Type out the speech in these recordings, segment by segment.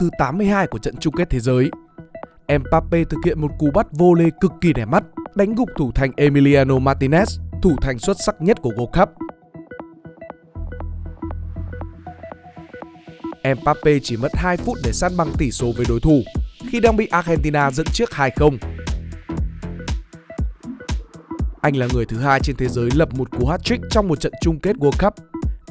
thứ 82 của trận chung kết thế giới. Mbappe thực hiện một cú bắt vô lê cực kỳ đẹp mắt, đánh gục thủ thành Emiliano Martinez, thủ thành xuất sắc nhất của World Cup. Mbappe chỉ mất 2 phút để san bằng tỷ số với đối thủ khi đang bị Argentina dẫn trước 2-0. Anh là người thứ hai trên thế giới lập một cú hat-trick trong một trận chung kết World Cup.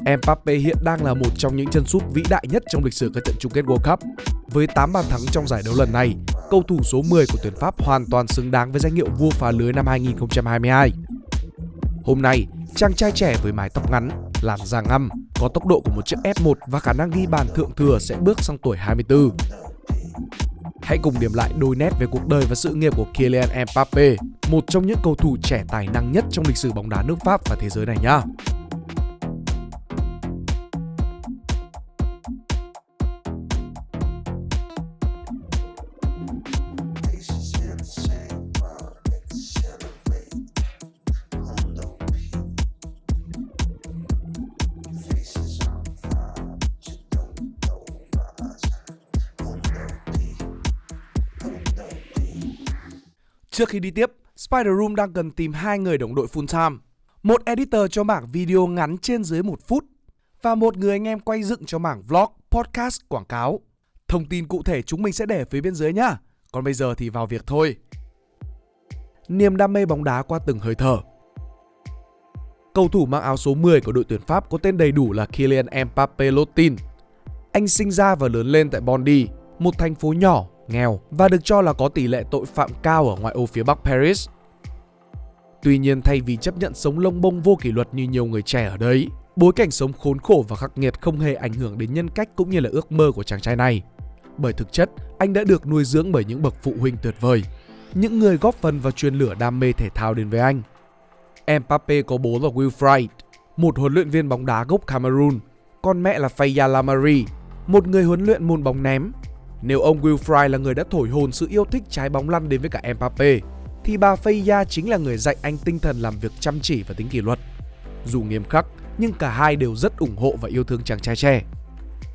Mbappe hiện đang là một trong những chân sút vĩ đại nhất trong lịch sử các trận chung kết World Cup. Với 8 bàn thắng trong giải đấu lần này, cầu thủ số 10 của tuyển Pháp hoàn toàn xứng đáng với danh hiệu vua phá lưới năm 2022. Hôm nay, chàng trai trẻ với mái tóc ngắn, làn da ngăm, có tốc độ của một chiếc F1 và khả năng ghi bàn thượng thừa sẽ bước sang tuổi 24. Hãy cùng điểm lại đôi nét về cuộc đời và sự nghiệp của Kylian Mbappe, một trong những cầu thủ trẻ tài năng nhất trong lịch sử bóng đá nước Pháp và thế giới này nhé. Trước khi đi tiếp, Spider Room đang cần tìm hai người đồng đội full time. Một editor cho mảng video ngắn trên dưới một phút và một người anh em quay dựng cho mảng vlog, podcast, quảng cáo. Thông tin cụ thể chúng mình sẽ để phía bên dưới nhá. Còn bây giờ thì vào việc thôi. Niềm đam mê bóng đá qua từng hơi thở. Cầu thủ mang áo số 10 của đội tuyển Pháp có tên đầy đủ là Kylian Mbappé Lotin. Anh sinh ra và lớn lên tại Bondy, một thành phố nhỏ nghèo và được cho là có tỷ lệ tội phạm cao ở ngoại ô phía Bắc Paris. Tuy nhiên thay vì chấp nhận sống lông bông vô kỷ luật như nhiều người trẻ ở đấy, bối cảnh sống khốn khổ và khắc nghiệt không hề ảnh hưởng đến nhân cách cũng như là ước mơ của chàng trai này. Bởi thực chất, anh đã được nuôi dưỡng bởi những bậc phụ huynh tuyệt vời, những người góp phần vào truyền lửa đam mê thể thao đến với anh. Mbappe có bố là Wilfried, một huấn luyện viên bóng đá gốc Cameroon, còn mẹ là Faya Lamari, một người huấn luyện môn bóng ném nếu ông Wilfried là người đã thổi hồn sự yêu thích trái bóng lăn đến với cả Mbappe, thì bà Feya chính là người dạy anh tinh thần làm việc chăm chỉ và tính kỷ luật. Dù nghiêm khắc, nhưng cả hai đều rất ủng hộ và yêu thương chàng trai trẻ.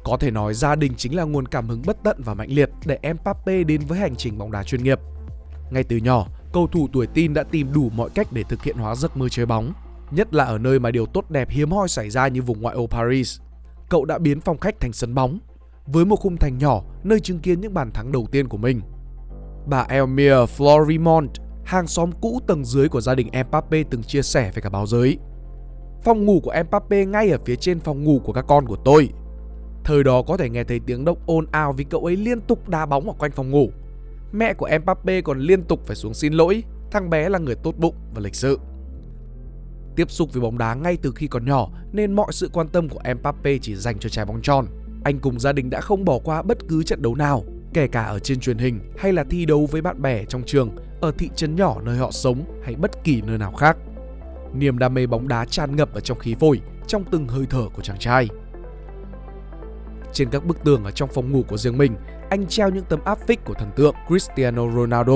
Có thể nói gia đình chính là nguồn cảm hứng bất tận và mạnh liệt để Mbappe đến với hành trình bóng đá chuyên nghiệp. Ngay từ nhỏ, cầu thủ tuổi tin đã tìm đủ mọi cách để thực hiện hóa giấc mơ chơi bóng, nhất là ở nơi mà điều tốt đẹp hiếm hoi xảy ra như vùng ngoại ô Paris. Cậu đã biến phòng khách thành sân bóng, với một khung thành nhỏ nơi chứng kiến những bàn thắng đầu tiên của mình. Bà Elmir Florimont, hàng xóm cũ tầng dưới của gia đình Mbappe từng chia sẻ với cả báo giới. Phòng ngủ của Mbappe ngay ở phía trên phòng ngủ của các con của tôi. Thời đó có thể nghe thấy tiếng động ồn ào vì cậu ấy liên tục đá bóng ở quanh phòng ngủ. Mẹ của Mbappe còn liên tục phải xuống xin lỗi, thằng bé là người tốt bụng và lịch sự. Tiếp xúc với bóng đá ngay từ khi còn nhỏ nên mọi sự quan tâm của Mbappe chỉ dành cho trái bóng tròn. Anh cùng gia đình đã không bỏ qua bất cứ trận đấu nào, kể cả ở trên truyền hình hay là thi đấu với bạn bè trong trường, ở thị trấn nhỏ nơi họ sống hay bất kỳ nơi nào khác. Niềm đam mê bóng đá tràn ngập ở trong khí phổi, trong từng hơi thở của chàng trai. Trên các bức tường ở trong phòng ngủ của riêng mình, anh treo những tấm áp phích của thần tượng Cristiano Ronaldo.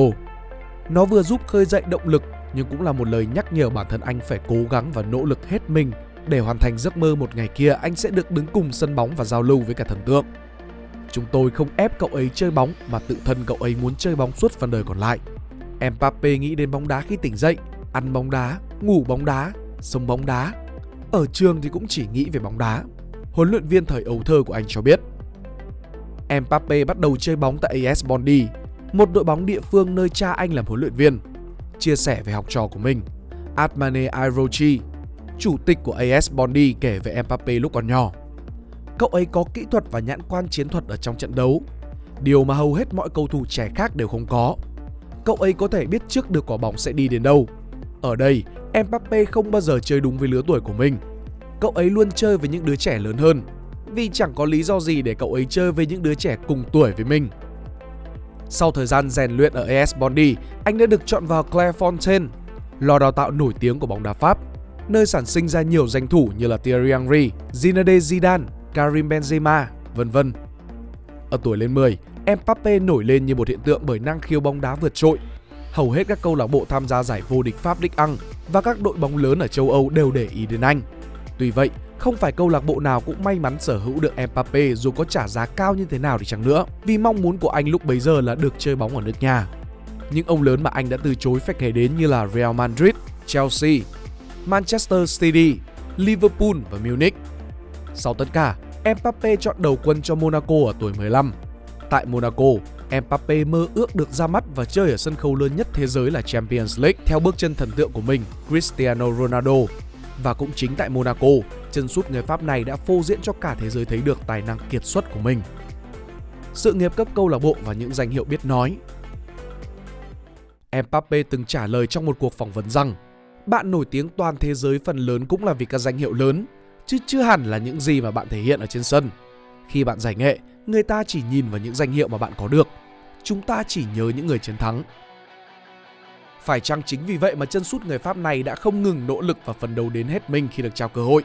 Nó vừa giúp khơi dậy động lực nhưng cũng là một lời nhắc nhở bản thân anh phải cố gắng và nỗ lực hết mình để hoàn thành giấc mơ một ngày kia anh sẽ được đứng cùng sân bóng và giao lưu với cả thần tượng. Chúng tôi không ép cậu ấy chơi bóng mà tự thân cậu ấy muốn chơi bóng suốt phần đời còn lại. Mbappe nghĩ đến bóng đá khi tỉnh dậy, ăn bóng đá, ngủ bóng đá, sống bóng đá. Ở trường thì cũng chỉ nghĩ về bóng đá. Huấn luyện viên thời ấu thơ của anh cho biết. Mbappe bắt đầu chơi bóng tại AS Bondi, một đội bóng địa phương nơi cha anh làm huấn luyện viên. Chia sẻ về học trò của mình, Atmane Irochi chủ tịch của AS Bondi kể về Mbappe lúc còn nhỏ. Cậu ấy có kỹ thuật và nhãn quan chiến thuật ở trong trận đấu, điều mà hầu hết mọi cầu thủ trẻ khác đều không có. Cậu ấy có thể biết trước được quả bóng sẽ đi đến đâu. Ở đây, Mbappe không bao giờ chơi đúng với lứa tuổi của mình. Cậu ấy luôn chơi với những đứa trẻ lớn hơn, vì chẳng có lý do gì để cậu ấy chơi với những đứa trẻ cùng tuổi với mình. Sau thời gian rèn luyện ở AS Bondi, anh đã được chọn vào Clairefontaine, lò đào tạo nổi tiếng của bóng đá Pháp nơi sản sinh ra nhiều danh thủ như là Thierry Henry, Zinedine Zidane, Karim Benzema, vân vân. Ở tuổi lên 10, Mbappe nổi lên như một hiện tượng bởi năng khiếu bóng đá vượt trội. Hầu hết các câu lạc bộ tham gia giải vô địch Pháp Ligue 1 và các đội bóng lớn ở châu Âu đều để ý đến anh. Tuy vậy, Không phải câu lạc bộ nào cũng may mắn sở hữu được Mbappe dù có trả giá cao như thế nào đi chăng nữa, vì mong muốn của anh lúc bấy giờ là được chơi bóng ở nước nhà. Những ông lớn mà anh đã từ chối phải kể đến như là Real Madrid, Chelsea, Manchester City, Liverpool và Munich. Sau tất cả, Mbappe chọn đầu quân cho Monaco ở tuổi 15. Tại Monaco, Mbappe mơ ước được ra mắt và chơi ở sân khấu lớn nhất thế giới là Champions League theo bước chân thần tượng của mình, Cristiano Ronaldo. Và cũng chính tại Monaco, chân sút người Pháp này đã phô diễn cho cả thế giới thấy được tài năng kiệt xuất của mình. Sự nghiệp cấp câu lạc bộ và những danh hiệu biết nói. Mbappe từng trả lời trong một cuộc phỏng vấn rằng bạn nổi tiếng toàn thế giới phần lớn cũng là vì các danh hiệu lớn, chứ chưa hẳn là những gì mà bạn thể hiện ở trên sân. Khi bạn giải nghệ, người ta chỉ nhìn vào những danh hiệu mà bạn có được. Chúng ta chỉ nhớ những người chiến thắng. Phải chăng chính vì vậy mà chân sút người Pháp này đã không ngừng nỗ lực và phấn đấu đến hết mình khi được trao cơ hội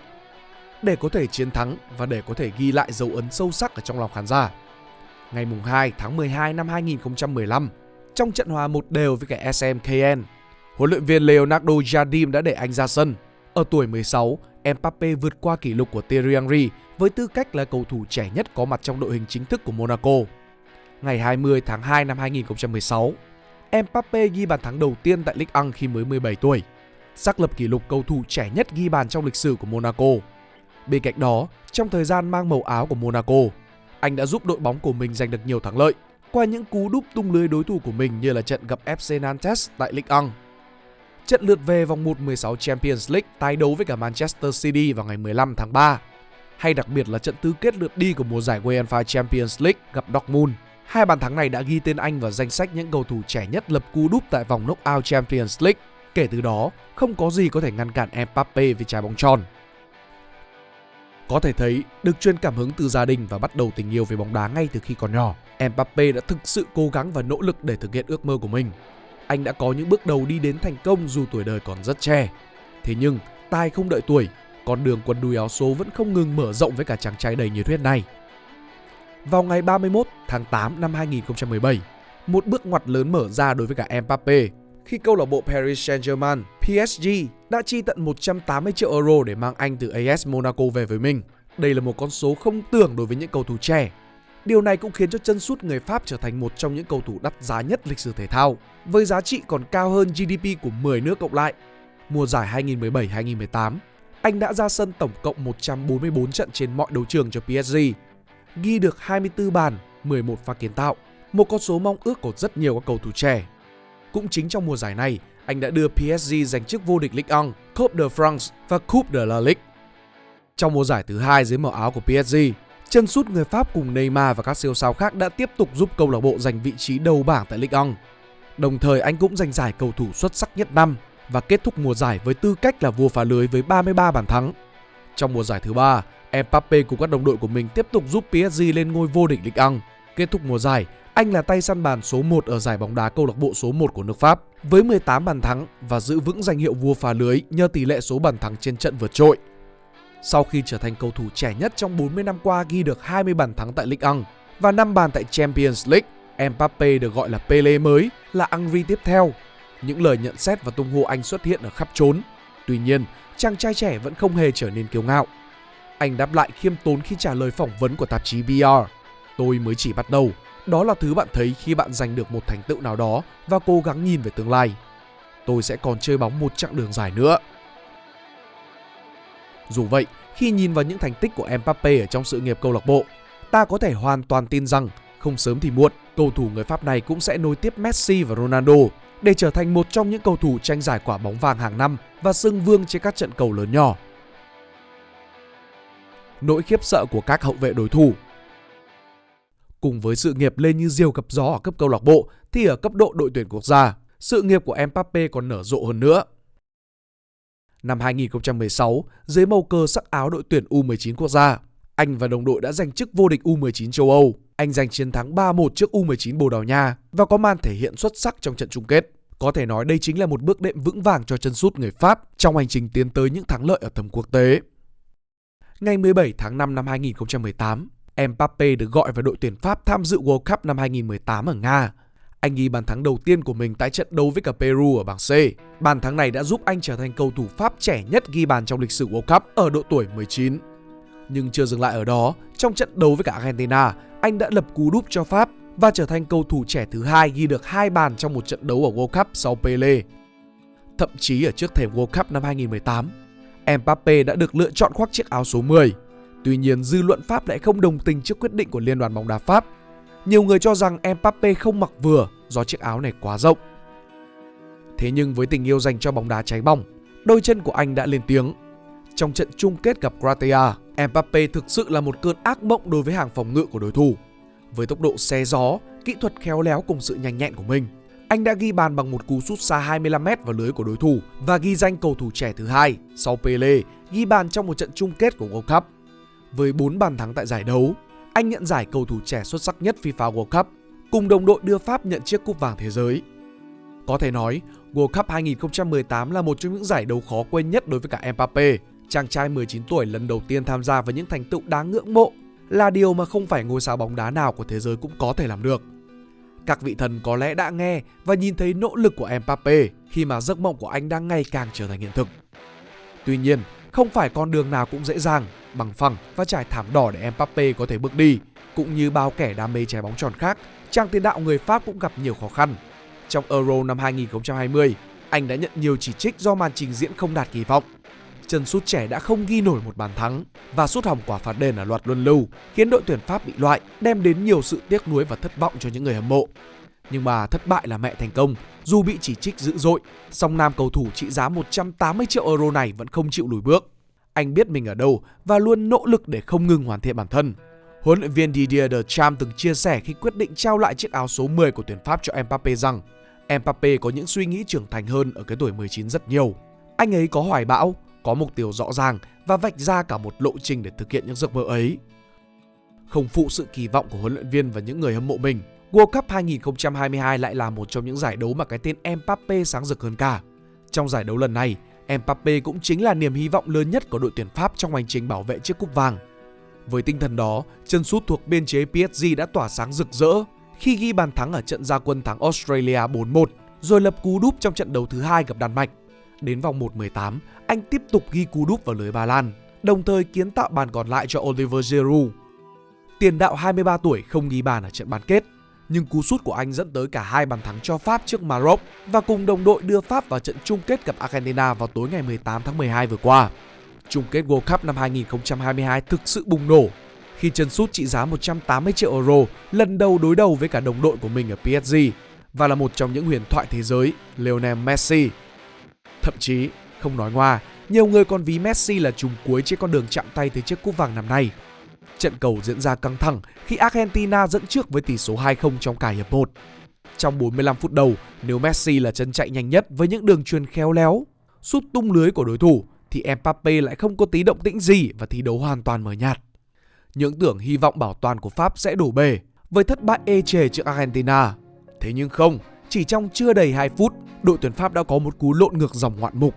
để có thể chiến thắng và để có thể ghi lại dấu ấn sâu sắc ở trong lòng khán giả. Ngày 2 tháng 12 năm 2015, trong trận hòa một đều với cả SMKN, huấn luyện viên Leonardo Jardim đã để anh ra sân. Ở tuổi 16, Mbappe vượt qua kỷ lục của Thierry Henry với tư cách là cầu thủ trẻ nhất có mặt trong đội hình chính thức của Monaco. Ngày 20 tháng 2 năm 2016, Mbappe ghi bàn thắng đầu tiên tại Ligue 1 khi mới 17 tuổi, xác lập kỷ lục cầu thủ trẻ nhất ghi bàn trong lịch sử của Monaco. Bên cạnh đó, trong thời gian mang màu áo của Monaco, anh đã giúp đội bóng của mình giành được nhiều thắng lợi qua những cú đúp tung lưới đối thủ của mình như là trận gặp FC Nantes tại Ligue 1. Trận lượt về vòng 1-16 Champions League tái đấu với cả Manchester City vào ngày 15 tháng 3. Hay đặc biệt là trận tứ kết lượt đi của mùa giải UEFA Champions League gặp Dortmund. Hai bàn thắng này đã ghi tên anh vào danh sách những cầu thủ trẻ nhất lập cú đúp tại vòng knockout Champions League. Kể từ đó, không có gì có thể ngăn cản Mbappe về trái bóng tròn. Có thể thấy, được truyền cảm hứng từ gia đình và bắt đầu tình yêu về bóng đá ngay từ khi còn nhỏ, Mbappe đã thực sự cố gắng và nỗ lực để thực hiện ước mơ của mình. Anh đã có những bước đầu đi đến thành công dù tuổi đời còn rất trẻ. Thế nhưng, tai không đợi tuổi, con đường quần đùi áo số vẫn không ngừng mở rộng với cả chàng trai đầy nhiệt huyết này. Vào ngày 31 tháng 8 năm 2017, một bước ngoặt lớn mở ra đối với cả Mbappe khi câu lạc bộ Paris Saint-Germain PSG đã chi tận 180 triệu euro để mang anh từ AS Monaco về với mình. Đây là một con số không tưởng đối với những cầu thủ trẻ. Điều này cũng khiến cho chân sút người Pháp trở thành một trong những cầu thủ đắt giá nhất lịch sử thể thao, với giá trị còn cao hơn GDP của 10 nước cộng lại. Mùa giải 2017-2018, anh đã ra sân tổng cộng 144 trận trên mọi đấu trường cho PSG, ghi được 24 bàn, 11 pha kiến tạo, một con số mong ước của rất nhiều các cầu thủ trẻ. Cũng chính trong mùa giải này, anh đã đưa PSG giành chức vô địch Ligue 1, Coupe de France và Coupe de la Ligue. Trong mùa giải thứ hai dưới màu áo của PSG, chân sút người Pháp cùng Neymar và các siêu sao khác đã tiếp tục giúp câu lạc bộ giành vị trí đầu bảng tại Ligue 1. Đồng thời anh cũng giành giải cầu thủ xuất sắc nhất năm và kết thúc mùa giải với tư cách là vua phá lưới với 33 bàn thắng. Trong mùa giải thứ ba, Mbappe cùng các đồng đội của mình tiếp tục giúp PSG lên ngôi vô địch Ligue 1. Kết thúc mùa giải, anh là tay săn bàn số 1 ở giải bóng đá câu lạc bộ số 1 của nước Pháp với 18 bàn thắng và giữ vững danh hiệu vua phá lưới nhờ tỷ lệ số bàn thắng trên trận vượt trội. Sau khi trở thành cầu thủ trẻ nhất trong 40 năm qua ghi được 20 bàn thắng tại Ligue 1 và 5 bàn tại Champions League, Mbappe được gọi là Pele mới, là Angri tiếp theo. Những lời nhận xét và tung hô anh xuất hiện ở khắp trốn. Tuy nhiên, chàng trai trẻ vẫn không hề trở nên kiêu ngạo. Anh đáp lại khiêm tốn khi trả lời phỏng vấn của tạp chí BR. Tôi mới chỉ bắt đầu, đó là thứ bạn thấy khi bạn giành được một thành tựu nào đó và cố gắng nhìn về tương lai. Tôi sẽ còn chơi bóng một chặng đường dài nữa. Dù vậy, khi nhìn vào những thành tích của Mbappe ở trong sự nghiệp câu lạc bộ, ta có thể hoàn toàn tin rằng không sớm thì muộn, cầu thủ người Pháp này cũng sẽ nối tiếp Messi và Ronaldo để trở thành một trong những cầu thủ tranh giải quả bóng vàng hàng năm và xưng vương trên các trận cầu lớn nhỏ. Nỗi khiếp sợ của các hậu vệ đối thủ Cùng với sự nghiệp lên như diều gặp gió ở cấp câu lạc bộ thì ở cấp độ đội tuyển quốc gia, sự nghiệp của Mbappe còn nở rộ hơn nữa. Năm 2016, dưới màu cờ sắc áo đội tuyển U19 quốc gia, anh và đồng đội đã giành chức vô địch U19 châu Âu. Anh giành chiến thắng 3-1 trước U19 Bồ Đào Nha và có màn thể hiện xuất sắc trong trận chung kết. Có thể nói đây chính là một bước đệm vững vàng cho chân sút người Pháp trong hành trình tiến tới những thắng lợi ở tầm quốc tế. Ngày 17 tháng 5 năm 2018, Mbappe được gọi vào đội tuyển Pháp tham dự World Cup năm 2018 ở Nga. Anh ghi bàn thắng đầu tiên của mình tại trận đấu với cả Peru ở bảng C. Bàn thắng này đã giúp anh trở thành cầu thủ Pháp trẻ nhất ghi bàn trong lịch sử World Cup ở độ tuổi 19. Nhưng chưa dừng lại ở đó, trong trận đấu với cả Argentina, anh đã lập cú đúp cho Pháp và trở thành cầu thủ trẻ thứ hai ghi được hai bàn trong một trận đấu ở World Cup sau Pele. Thậm chí ở trước thềm World Cup năm 2018, Mbappe đã được lựa chọn khoác chiếc áo số 10. Tuy nhiên, dư luận Pháp lại không đồng tình trước quyết định của Liên đoàn bóng đá Pháp. Nhiều người cho rằng Mbappe không mặc vừa do chiếc áo này quá rộng. Thế nhưng với tình yêu dành cho bóng đá cháy bỏng, đôi chân của anh đã lên tiếng. Trong trận chung kết gặp Croatia, Mbappe thực sự là một cơn ác mộng đối với hàng phòng ngự của đối thủ. Với tốc độ xe gió, kỹ thuật khéo léo cùng sự nhanh nhẹn của mình, anh đã ghi bàn bằng một cú sút xa 25m vào lưới của đối thủ và ghi danh cầu thủ trẻ thứ hai sau Pele ghi bàn trong một trận chung kết của World Cup. Với 4 bàn thắng tại giải đấu, anh nhận giải cầu thủ trẻ xuất sắc nhất FIFA World Cup, cùng đồng đội đưa Pháp nhận chiếc cúp vàng thế giới. Có thể nói, World Cup 2018 là một trong những giải đấu khó quên nhất đối với cả Mbappe. Chàng trai 19 tuổi lần đầu tiên tham gia với những thành tựu đáng ngưỡng mộ là điều mà không phải ngôi sao bóng đá nào của thế giới cũng có thể làm được. Các vị thần có lẽ đã nghe và nhìn thấy nỗ lực của Mbappe khi mà giấc mộng của anh đang ngày càng trở thành hiện thực. Tuy nhiên, không phải con đường nào cũng dễ dàng, bằng phẳng và trải thảm đỏ để Mbappe có thể bước đi. Cũng như bao kẻ đam mê trái bóng tròn khác, chàng tiền đạo người Pháp cũng gặp nhiều khó khăn. Trong Euro năm 2020, anh đã nhận nhiều chỉ trích do màn trình diễn không đạt kỳ vọng chân sút trẻ đã không ghi nổi một bàn thắng và sút hỏng quả phạt đền ở loạt luân lưu khiến đội tuyển Pháp bị loại, đem đến nhiều sự tiếc nuối và thất vọng cho những người hâm mộ. Nhưng mà thất bại là mẹ thành công, dù bị chỉ trích dữ dội, song nam cầu thủ trị giá 180 triệu euro này vẫn không chịu lùi bước. Anh biết mình ở đâu và luôn nỗ lực để không ngừng hoàn thiện bản thân. Huấn luyện viên Didier Deschamps từng chia sẻ khi quyết định trao lại chiếc áo số 10 của tuyển Pháp cho Mbappe rằng Mbappe có những suy nghĩ trưởng thành hơn ở cái tuổi 19 rất nhiều. Anh ấy có hoài bão, có mục tiêu rõ ràng và vạch ra cả một lộ trình để thực hiện những giấc mơ ấy. Không phụ sự kỳ vọng của huấn luyện viên và những người hâm mộ mình, World Cup 2022 lại là một trong những giải đấu mà cái tên Mbappe sáng rực hơn cả. Trong giải đấu lần này, Mbappe cũng chính là niềm hy vọng lớn nhất của đội tuyển Pháp trong hành trình bảo vệ chiếc cúp vàng. Với tinh thần đó, chân sút thuộc biên chế PSG đã tỏa sáng rực rỡ khi ghi bàn thắng ở trận gia quân thắng Australia 4-1, rồi lập cú đúp trong trận đấu thứ hai gặp Đan Mạch. Đến vòng 1-18, anh tiếp tục ghi cú đúp vào lưới Ba Lan, đồng thời kiến tạo bàn còn lại cho Oliver Giroud. Tiền đạo 23 tuổi không ghi bàn ở trận bán kết, nhưng cú sút của anh dẫn tới cả hai bàn thắng cho Pháp trước Maroc và cùng đồng đội đưa Pháp vào trận chung kết gặp Argentina vào tối ngày 18 tháng 12 vừa qua. Chung kết World Cup năm 2022 thực sự bùng nổ khi chân sút trị giá 180 triệu euro lần đầu đối đầu với cả đồng đội của mình ở PSG và là một trong những huyền thoại thế giới Lionel Messi. Thậm chí, không nói ngoa, nhiều người còn ví Messi là trùng cuối trên con đường chạm tay tới chiếc cúp vàng năm nay. Trận cầu diễn ra căng thẳng khi Argentina dẫn trước với tỷ số 2-0 trong cả hiệp 1. Trong 45 phút đầu, nếu Messi là chân chạy nhanh nhất với những đường truyền khéo léo, sút tung lưới của đối thủ thì Mbappe lại không có tí động tĩnh gì và thi đấu hoàn toàn mờ nhạt. Những tưởng hy vọng bảo toàn của Pháp sẽ đổ bể với thất bại ê chề trước Argentina. Thế nhưng không, chỉ trong chưa đầy 2 phút, đội tuyển Pháp đã có một cú lộn ngược dòng ngoạn mục.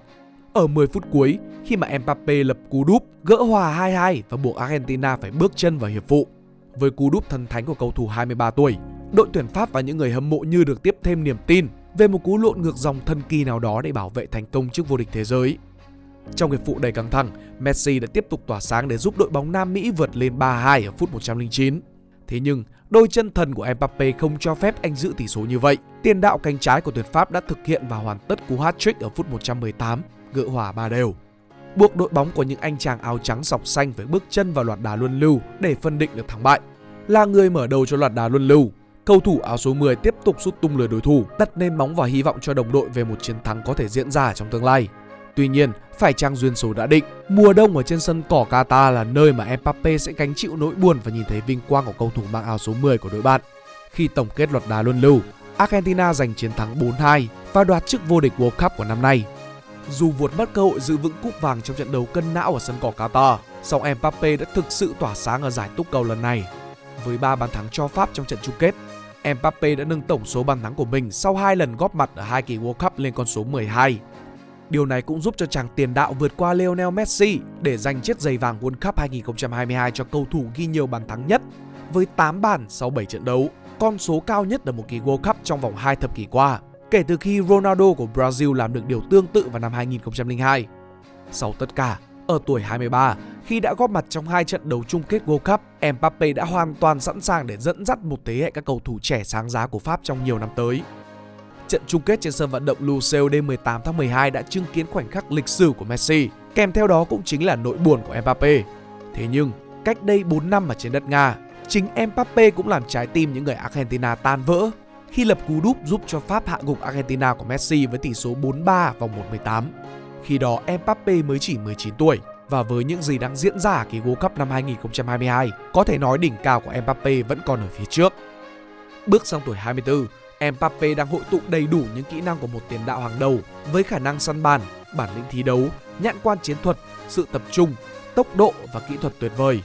Ở 10 phút cuối, khi mà Mbappe lập cú đúp, gỡ hòa 2-2 và buộc Argentina phải bước chân vào hiệp phụ. Với cú đúp thần thánh của cầu thủ 23 tuổi, đội tuyển Pháp và những người hâm mộ như được tiếp thêm niềm tin về một cú lộn ngược dòng thần kỳ nào đó để bảo vệ thành công trước vô địch thế giới. Trong hiệp phụ đầy căng thẳng, Messi đã tiếp tục tỏa sáng để giúp đội bóng Nam Mỹ vượt lên 3-2 ở phút 109. Thế nhưng, đôi chân thần của Mbappe không cho phép anh giữ tỷ số như vậy. Tiền đạo cánh trái của tuyển Pháp đã thực hiện và hoàn tất cú hat-trick ở phút 118, gỡ hòa ba đều. Buộc đội bóng của những anh chàng áo trắng sọc xanh phải bước chân vào loạt đá luân lưu để phân định được thắng bại. Là người mở đầu cho loạt đá luân lưu, cầu thủ áo số 10 tiếp tục sút tung lưới đối thủ, đặt nền móng và hy vọng cho đồng đội về một chiến thắng có thể diễn ra trong tương lai. Tuy nhiên, phải trang duyên số đã định, mùa đông ở trên sân cỏ Qatar là nơi mà Mbappe sẽ gánh chịu nỗi buồn và nhìn thấy vinh quang của cầu thủ mang áo số 10 của đội bạn. Khi tổng kết loạt đá luân lưu, Argentina giành chiến thắng 4-2 và đoạt chức vô địch World Cup của năm nay. Dù vượt mất cơ hội giữ vững cúp vàng trong trận đấu cân não ở sân cỏ Qatar, song Mbappe đã thực sự tỏa sáng ở giải túc cầu lần này. Với 3 bàn thắng cho Pháp trong trận chung kết, Mbappe đã nâng tổng số bàn thắng của mình sau hai lần góp mặt ở hai kỳ World Cup lên con số 12 Điều này cũng giúp cho chàng tiền đạo vượt qua Lionel Messi để giành chiếc giày vàng World Cup 2022 cho cầu thủ ghi nhiều bàn thắng nhất với 8 bàn sau 7 trận đấu. con số cao nhất ở một kỳ World Cup trong vòng 2 thập kỷ qua, kể từ khi Ronaldo của Brazil làm được điều tương tự vào năm 2002. Sau tất cả, ở tuổi 23, khi đã góp mặt trong hai trận đấu chung kết World Cup, Mbappe đã hoàn toàn sẵn sàng để dẫn dắt một thế hệ các cầu thủ trẻ sáng giá của Pháp trong nhiều năm tới. Trận chung kết trên sân vận động Lusail đêm 18 tháng 12 đã chứng kiến khoảnh khắc lịch sử của Messi, kèm theo đó cũng chính là nỗi buồn của Mbappe. Thế nhưng, cách đây 4 năm ở trên đất Nga, chính Mbappe cũng làm trái tim những người Argentina tan vỡ khi lập cú đúp giúp cho Pháp hạ gục Argentina của Messi với tỷ số 4-3 vòng 1-18. Khi đó Mbappe mới chỉ 19 tuổi và với những gì đang diễn ra ở kỳ World Cup năm 2022, có thể nói đỉnh cao của Mbappe vẫn còn ở phía trước. Bước sang tuổi 24, Mbappe đang hội tụ đầy đủ những kỹ năng của một tiền đạo hàng đầu với khả năng săn bàn, bản lĩnh thi đấu, nhãn quan chiến thuật, sự tập trung, tốc độ và kỹ thuật tuyệt vời.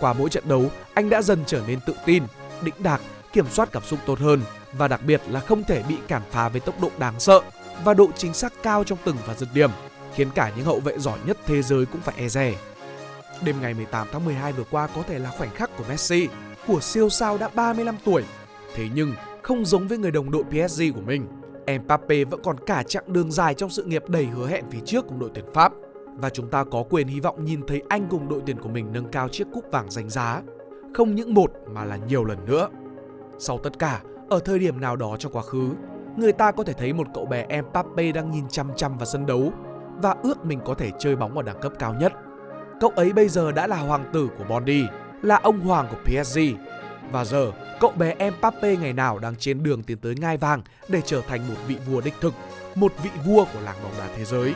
Qua mỗi trận đấu, anh đã dần trở nên tự tin, đĩnh đạc, kiểm soát cảm xúc tốt hơn và đặc biệt là không thể bị cản phá với tốc độ đáng sợ và độ chính xác cao trong từng và dứt điểm, khiến cả những hậu vệ giỏi nhất thế giới cũng phải e dè. Đêm ngày 18 tháng 12 vừa qua có thể là khoảnh khắc của Messi, của siêu sao đã 35 tuổi. Thế nhưng, không giống với người đồng đội PSG của mình, Mbappe vẫn còn cả chặng đường dài trong sự nghiệp đầy hứa hẹn phía trước cùng đội tuyển Pháp và chúng ta có quyền hy vọng nhìn thấy anh cùng đội tuyển của mình nâng cao chiếc cúp vàng danh giá, không những một mà là nhiều lần nữa. Sau tất cả, ở thời điểm nào đó trong quá khứ, người ta có thể thấy một cậu bé Mbappe đang nhìn chăm chăm vào sân đấu và ước mình có thể chơi bóng ở đẳng cấp cao nhất. Cậu ấy bây giờ đã là hoàng tử của Bondi, là ông hoàng của PSG. Và giờ, cậu bé Mbappe ngày nào đang trên đường tiến tới ngai vàng để trở thành một vị vua đích thực, một vị vua của làng bóng đá thế giới.